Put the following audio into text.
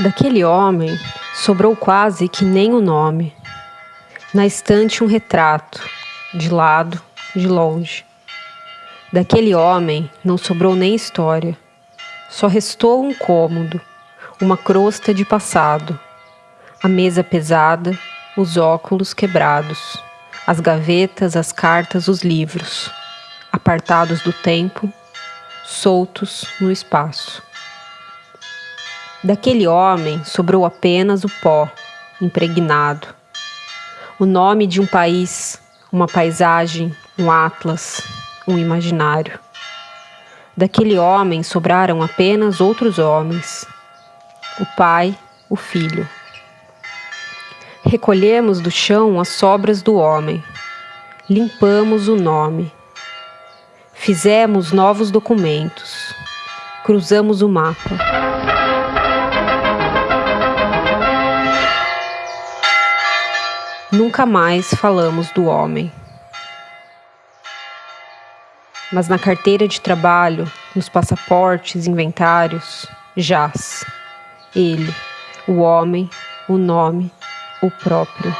Daquele homem sobrou quase que nem o nome. Na estante um retrato, de lado, de longe. Daquele homem não sobrou nem história. Só restou um cômodo, uma crosta de passado, a mesa pesada, os óculos quebrados, as gavetas, as cartas, os livros, apartados do tempo, soltos no espaço. Daquele homem sobrou apenas o pó, impregnado. O nome de um país, uma paisagem, um atlas, um imaginário. Daquele homem sobraram apenas outros homens, o pai, o filho. Recolhemos do chão as sobras do homem, limpamos o nome, fizemos novos documentos, cruzamos o mapa. Nunca mais falamos do homem. Mas na carteira de trabalho, nos passaportes, inventários, jaz ele, o homem, o nome, o próprio.